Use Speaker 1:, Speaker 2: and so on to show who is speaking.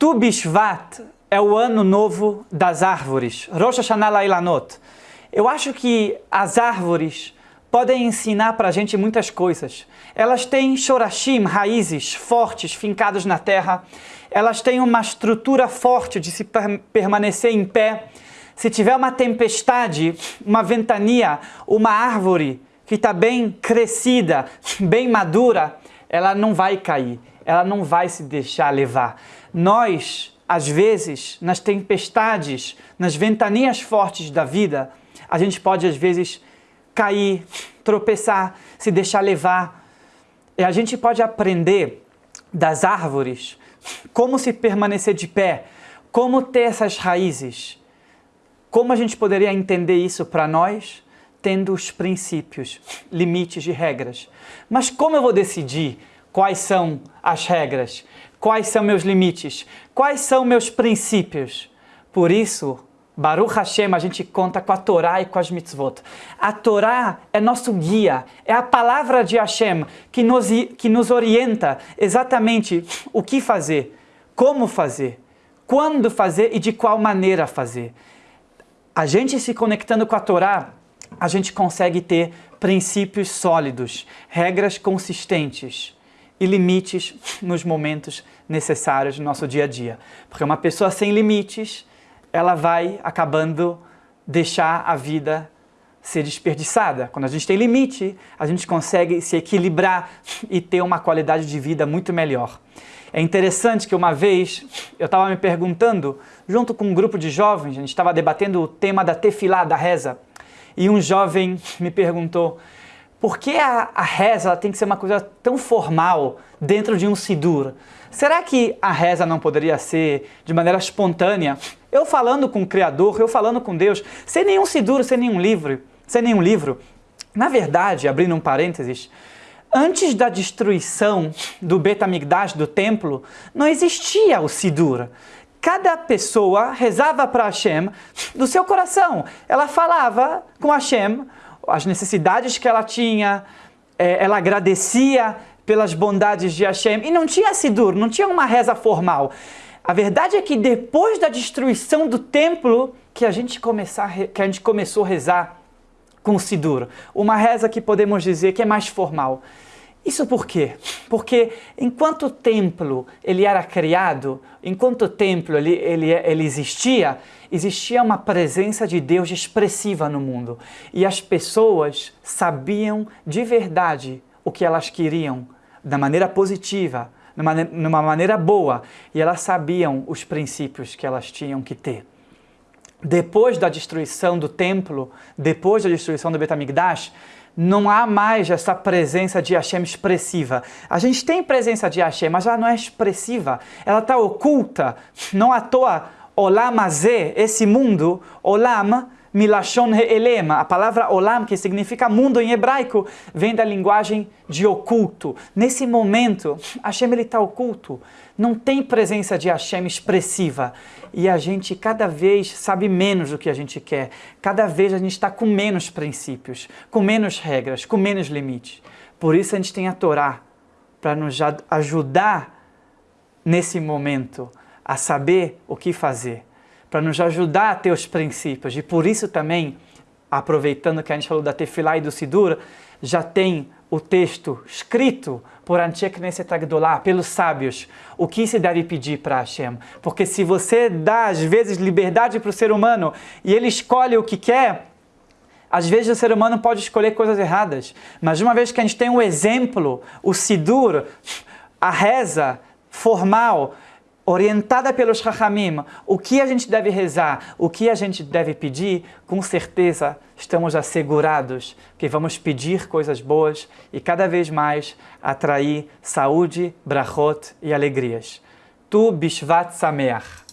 Speaker 1: Tu Bishvat é o ano novo das árvores, Rosh Hashanah Lailanot. Eu acho que as árvores podem ensinar para a gente muitas coisas. Elas têm shorashim, raízes fortes, fincadas na terra. Elas têm uma estrutura forte de se permanecer em pé. Se tiver uma tempestade, uma ventania, uma árvore que está bem crescida, bem madura, ela não vai cair, ela não vai se deixar levar. Nós, às vezes, nas tempestades, nas ventanias fortes da vida, a gente pode, às vezes, cair, tropeçar, se deixar levar. E a gente pode aprender das árvores como se permanecer de pé, como ter essas raízes. Como a gente poderia entender isso para nós? Tendo os princípios, limites e regras. Mas como eu vou decidir quais são as regras? Quais são meus limites? Quais são meus princípios? Por isso, Baruch Hashem, a gente conta com a Torá e com as mitzvot. A Torá é nosso guia, é a palavra de Hashem que nos, que nos orienta exatamente o que fazer, como fazer, quando fazer e de qual maneira fazer. A gente se conectando com a Torá, a gente consegue ter princípios sólidos, regras consistentes e limites nos momentos necessários do nosso dia a dia. Porque uma pessoa sem limites ela vai acabando deixar a vida ser desperdiçada. Quando a gente tem limite, a gente consegue se equilibrar e ter uma qualidade de vida muito melhor. É interessante que uma vez eu estava me perguntando, junto com um grupo de jovens, a gente estava debatendo o tema da tefilá, da reza, e um jovem me perguntou, por que a, a reza tem que ser uma coisa tão formal dentro de um sidur? Será que a reza não poderia ser de maneira espontânea? Eu falando com o Criador, eu falando com Deus, sem nenhum sidur, sem nenhum livro, sem nenhum livro. Na verdade, abrindo um parênteses, antes da destruição do Betamigdash, do templo, não existia o sidur. Cada pessoa rezava para Hashem do seu coração. Ela falava com Hashem as necessidades que ela tinha, é, ela agradecia pelas bondades de Hashem e não tinha Sidur, não tinha uma reza formal. A verdade é que depois da destruição do templo que a gente, começar, que a gente começou a rezar com Sidur, uma reza que podemos dizer que é mais formal. Isso por quê? Porque enquanto o templo ele era criado, enquanto o templo ele, ele, ele existia, existia uma presença de Deus expressiva no mundo. E as pessoas sabiam de verdade o que elas queriam, da maneira positiva, numa, numa maneira boa, e elas sabiam os princípios que elas tinham que ter. Depois da destruição do templo, depois da destruição do Betamigdash, não há mais essa presença de Hashem expressiva. A gente tem presença de Hashem, mas ela não é expressiva. Ela está oculta. Não à toa, Olam Azeh, esse mundo, Olam, Milashon Elema, a palavra Olam, que significa mundo em hebraico, vem da linguagem de oculto. Nesse momento, Hashem está oculto. Não tem presença de Hashem expressiva. E a gente cada vez sabe menos do que a gente quer. Cada vez a gente está com menos princípios, com menos regras, com menos limites. Por isso a gente tem a Torá, para nos ajudar nesse momento a saber o que fazer para nos ajudar a ter os princípios. E por isso também, aproveitando que a gente falou da Tefilá e do Sidur, já tem o texto escrito por Antiek Knesset pelos sábios, o que se deve pedir para Hashem. Porque se você dá, às vezes, liberdade para o ser humano e ele escolhe o que quer, às vezes o ser humano pode escolher coisas erradas. Mas uma vez que a gente tem um exemplo, o Sidur, a reza formal, orientada pelos Rahamim, o que a gente deve rezar, o que a gente deve pedir, com certeza estamos assegurados que vamos pedir coisas boas e cada vez mais atrair saúde, brachot e alegrias. Tu Bishvat Sameach.